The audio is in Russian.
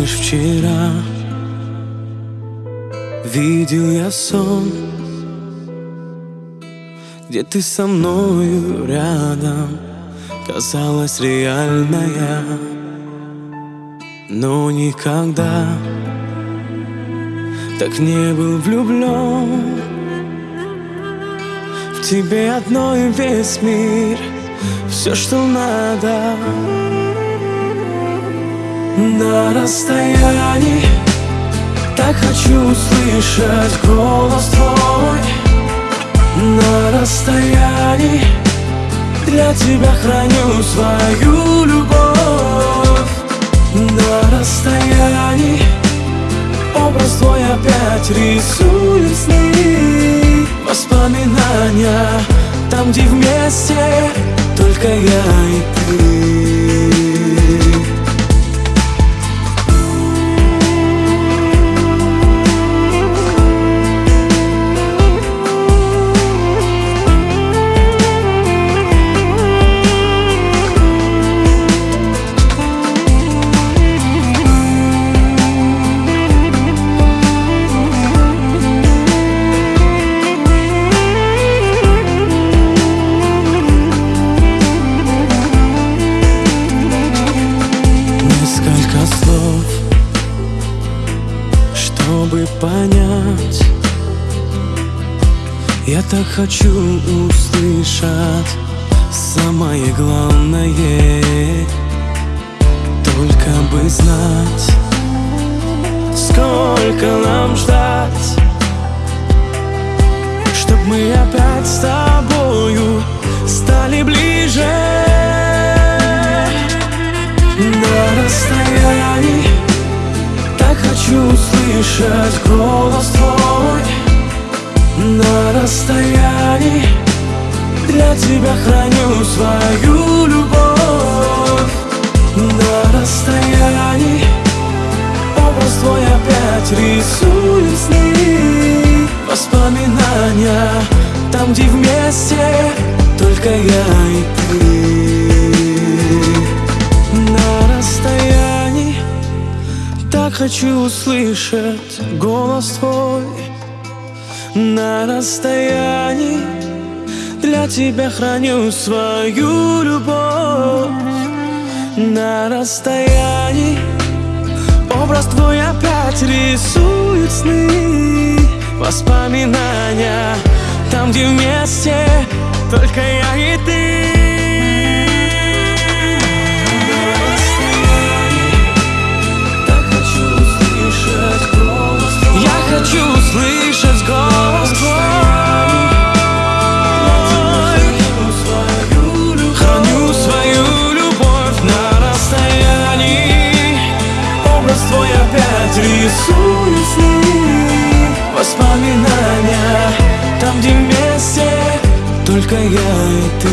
вчера Видел я сон Где ты со мною рядом Казалась реальная Но никогда Так не был влюблен В тебе одной весь мир Все, что надо На расстоянии. Так хочу услышать голос твой. На расстоянии Для тебя храню свою любовь. На расстоянии Образ твой опять рисует сны. Воспоминания Там, где вместе Только я и ты понять. Я так хочу услышать самое главное. Только бы знать, сколько нам ждать Чтоб мы опять с тобою стали ближе. На расстоянии Так хочу услышать голос твой На расстоянии. Для тебя храню свою любовь На расстоянии. Образ твой опять рисует сны Воспоминания Там, где вместе Только я и ты хочу услышать голос твой На расстоянии. Для тебя храню свою любовь На расстоянии. Образ твой опять рисует сны Воспоминания. Там, где вместе Только я и ты хочу услышать голос твой. Храню свою любовь на расстоянии. Образ твой опять рисует сны. Воспоминания Там, где вместе Только я и ты